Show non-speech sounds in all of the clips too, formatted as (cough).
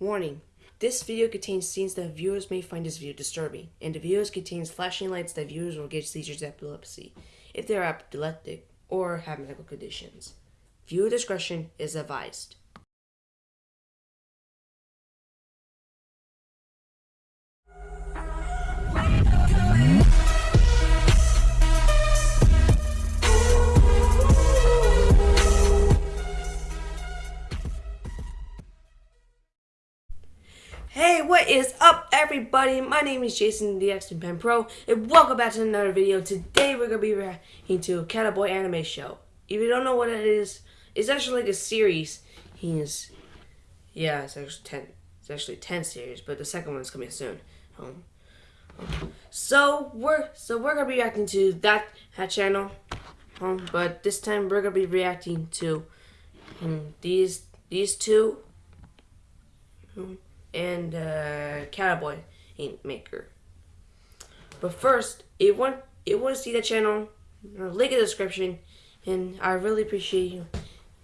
Warning. This video contains scenes that viewers may find this video disturbing, and the video contains flashing lights that viewers will get seizures epilepsy if they are epileptic or have medical conditions. Viewer discretion is advised. Hey, what is up everybody? My name is Jason the X Pen Pro and welcome back to another video. Today we're gonna be reacting to Cataboy Anime Show. If you don't know what it is, it's actually like a series. He's yeah, it's actually ten it's actually ten series, but the second one's coming soon. Um, so we're so we're gonna be reacting to that, that channel. Um, but this time we're gonna be reacting to um, these these two. Um, and uh, Cowboy Ink Maker. But first, if you want, if you want to see the channel, link in the description, and I really appreciate you,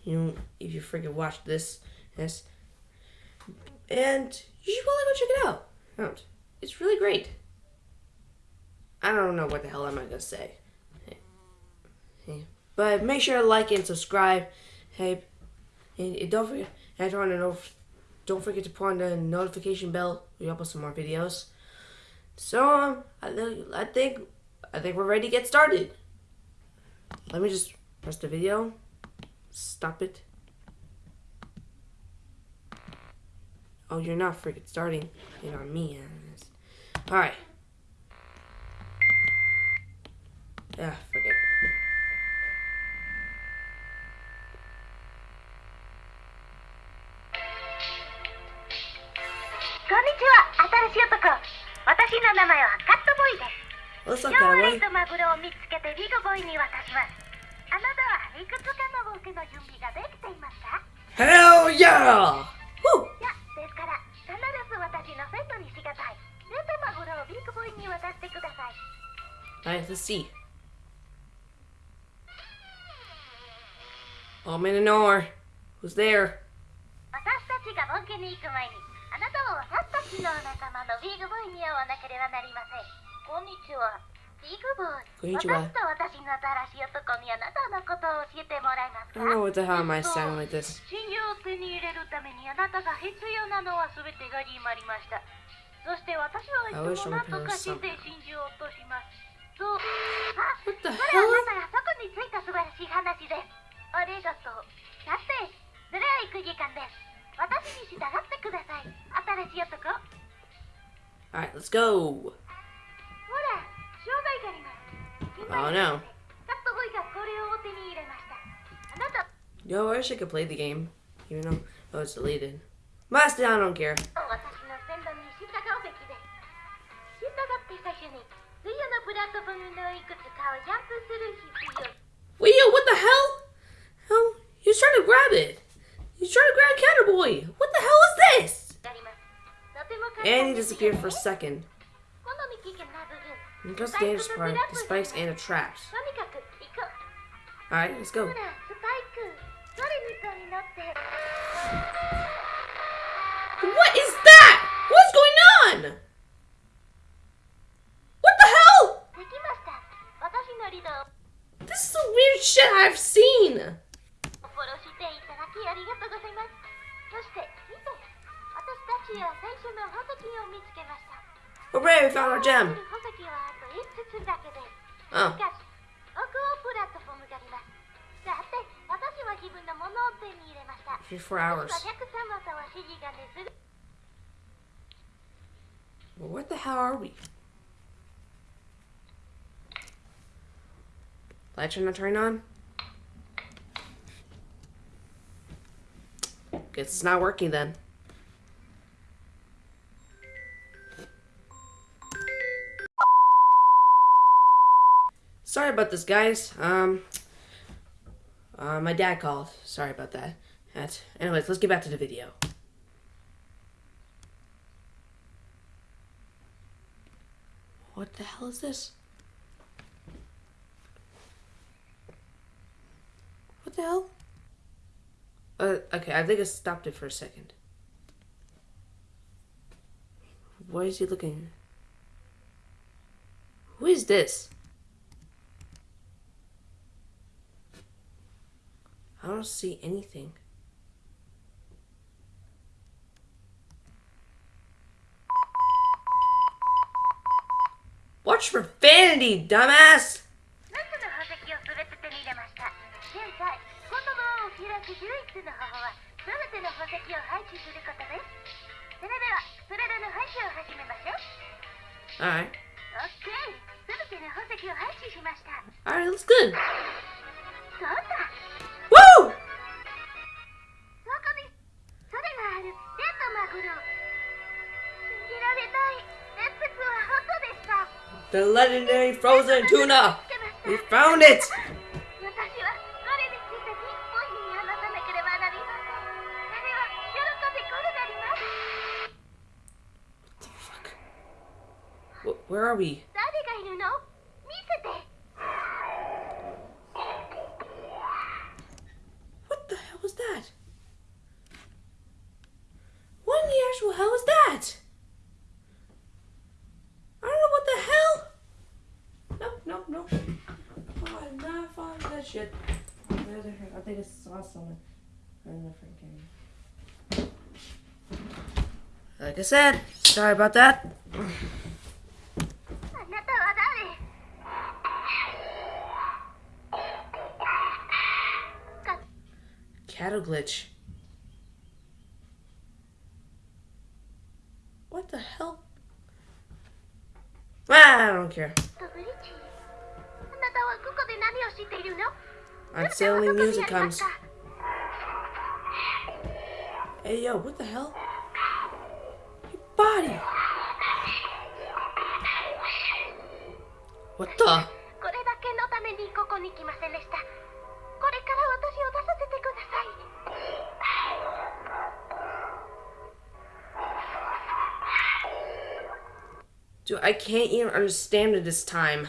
you know, if you freaking watch this, yes, and you should probably go check it out. It's really great. I don't know what the hell am I gonna say. Hey. But make sure to like and subscribe. Hey, and don't forget, I want to know don't forget to put on the notification bell. We upload some more videos. So um, I, I think I think we're ready to get started. Let me just press the video. Stop it. Oh, you're not freaking starting. You're on me. Alright. Yeah, forget it. し男私の名前はカットボーイです今日はとマグロを見つけてビッグボーイに渡しますあなたはいくつかのボケの準備ができていますか？Hell yeah! いやですから必ず私のセットにしがたいレトマグロをビッグボーイに渡してください let's see. Oh, man, an oar. Who's there? 私たちがボケに行く前にあなたは私たちの仲間のビッグボーイに会わなければなりません。こんにちは。ビッグボーイ。私と私の新しい男にあなたのことを教えてもらえますか？I don't know what the hell am I sounding like this? 信用を手に入れるためにあなたが必要なのは全てが決まりました。そして私はいつも何とかして信じようとします。そう。あ、それはあなたがそこについた素晴らしい話です。ありがとう。さて、それは行く時間です。私に従ってください。新しい男。Alright, let's go. ほら、障害があります。Oh no. カットボーイがこれを手に入れました。あなた。Yo, I wish I could play the game, even though oh, it's deleted. Master, I don't care. He disappeared for a second. The dangerous part, the spikes and the traps. Alright, let's go. What is that? What's going on? What the hell? This is some weird shit I've seen. Hooray, we found our gem! Oh. Three, four hours. Well, what the hell are we? Lights are not turning on? Guess it's not working then. Sorry about this, guys. Um, uh, my dad called. Sorry about that. That's, anyways, let's get back to the video. What the hell is this? What the hell? Uh, okay, I think I stopped it for a second. Why is he looking? Who is this? I don't see anything. Watch for vanity, dumbass! Alright. Okay. Alright, looks good. The legendary frozen tuna! We found it! shit. Oh, think I saw someone in the freaking. Like I said, sorry about that. Cattle glitch. What the hell? Ah, I don't care. I'm selling music comes. Hey yo, what the hell? Your body! What the? Dude, I can't even understand it this time.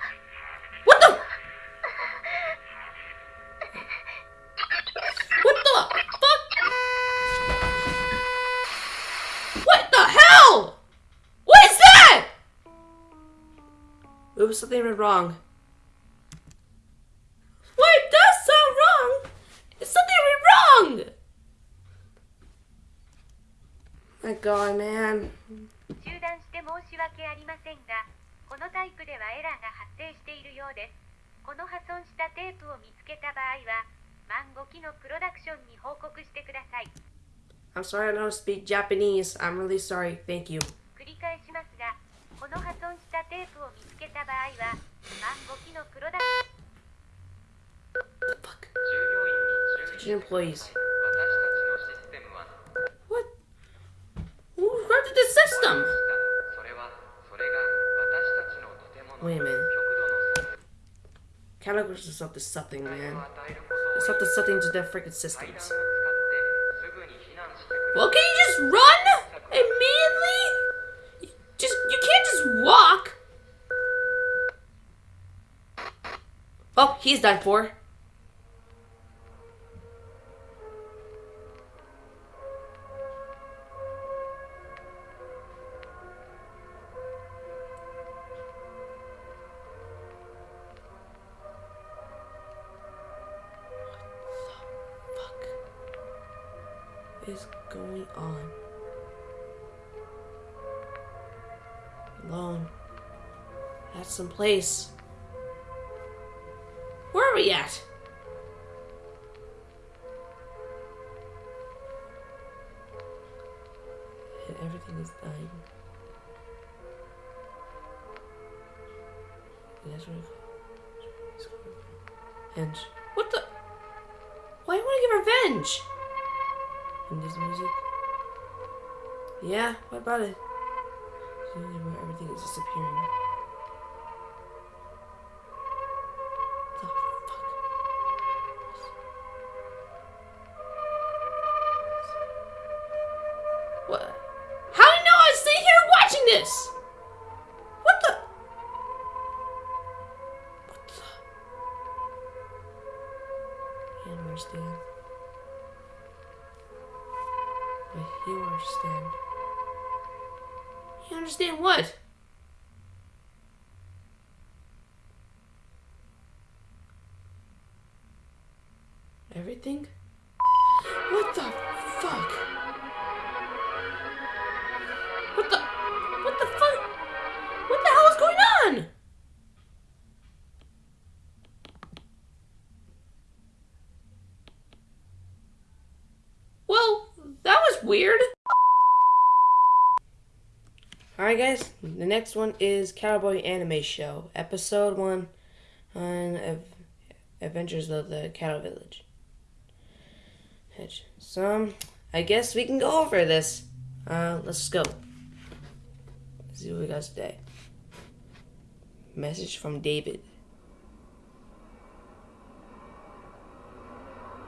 There was something went wrong. Wait, it does sound wrong. It's something went wrong. My God, man. 中断して申し訳ありませんがこのタイプではエラーが発生しているようですこの破損したテープを見つけた場合は万5機のプロダクションに報告してください I'm sorry I don't speak Japanese. I'm really sorry. Thank you. please. What? Who corrupted the system? Wait a minute. Categories is up to something, man. It's up to something to their freaking systems. Well, can you just run immediately? Just you can't just walk. Oh, he's done for. Alone. At some place. Where are we at? And everything is dying. And what the? Why do you want to get revenge? And this music. Yeah, what about it? Where everything is disappearing. Understand what? Everything? Alright, guys, the next one is Cowboy Anime Show, Episode 1 on Adventures of the Cattle Village. So, I guess we can go over this. Uh, let's go. Let's see what we got today. Message from David.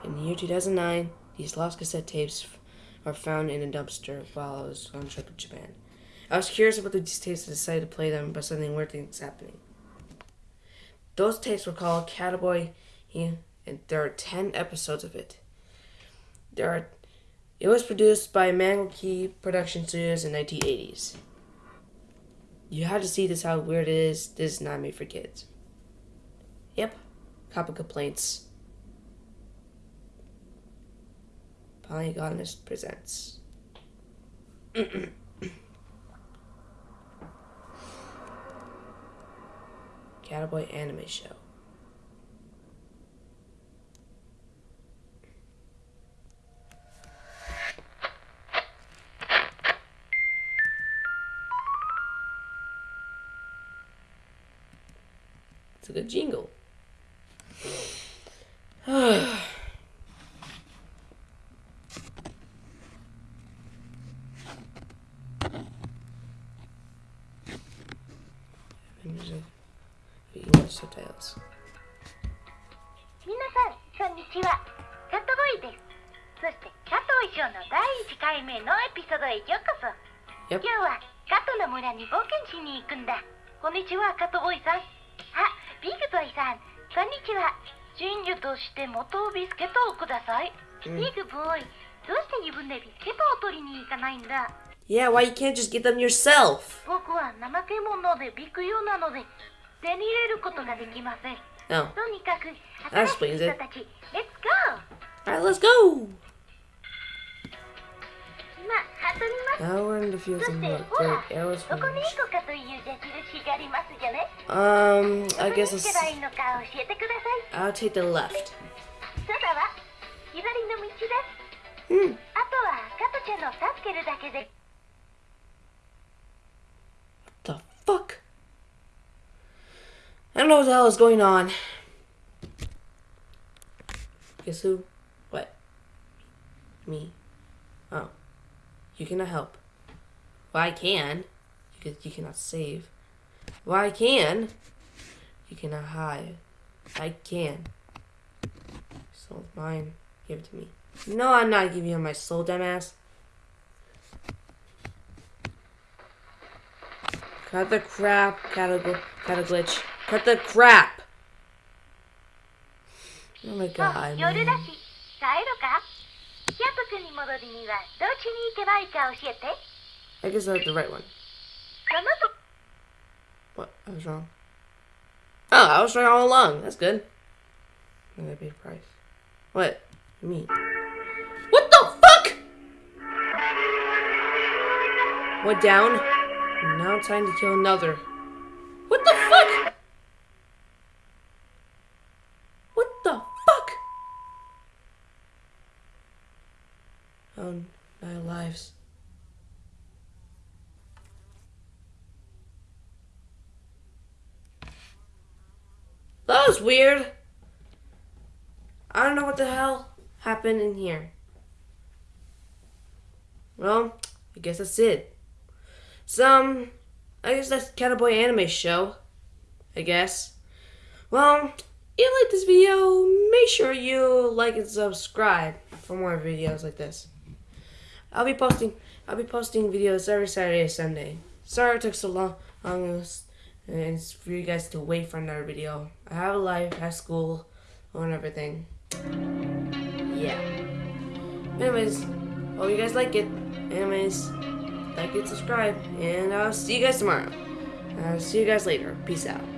In the year 2009, these lost cassette tapes are found in a dumpster while I was on trip to Japan. I was curious about these tapes and decided to play them, but something weird things happening. Those tapes were called Cowboy, and there are 10 episodes of it. There are, it was produced by Mango Key Production Studios in 1980s. You have to see this how weird it is. This is not made for kids. Yep, copy complaints. Polygonist presents. (clears throat) Cowboy Anime Show. It's a good jingle. Subtitles. 皆さんこんにちは。カットボーイです。そして加藤衣装の第1回目のエピソードへようこそ。Yep. 今日は加藤の村に冒険しに行くんだ。こんにちはカットボーイさん。あビグボーイさん。こんにちは。真珠として元ビスケットをください、うん。ビグボーイどうして自分でビスケットを取りに行かないんだ？Yeah, why you can't just get them yourself? 僕は怠け者でビク用なので 手に入れることができません No. とにかく That 新 explains しい it. 人たち Let's go! Alright, let's go! 今ハトります Now we're in the fields そ and して look. ほら Great arrows ど from こに行こうかという矢印がありますじゃね Um, ど I こに guess 行 let's. けばいいのか教えてください I'll take the left. そうだわ左の道です Hmm. あとは加トちゃんの助けるだけで The fuck? I don't know what the hell is going on. Guess who? What? Me. Oh. You cannot help. Well, I can. You, can, you cannot save. Well, I can. You cannot hide. I can. Soul's mine. Give it to me. No, I'm not giving you my soul, dumbass. Cut the crap, catagl- glitch. Cut the crap. Oh my god. Man. I guess that's the right one. What? I was wrong. Oh, I was wrong all along. That's good. I'm gonna pay the price. What? Me. What the fuck? What down? Now time to kill another. What the fuck? on our lives. That was weird. I don't know what the hell happened in here. Well, I guess that's it. Some, I guess that's Cowboy Anime Show. I guess. Well, if you like this video, make sure you like and subscribe for more videos like this. I'll be posting I'll be posting videos every Saturday and Sunday. Sorry it took so long, and it's for you guys to wait for another video. I have a life, I have school, and everything. Yeah. Anyways, hope you guys like it. Anyways, like and subscribe, and I'll see you guys tomorrow. I'll see you guys later. Peace out.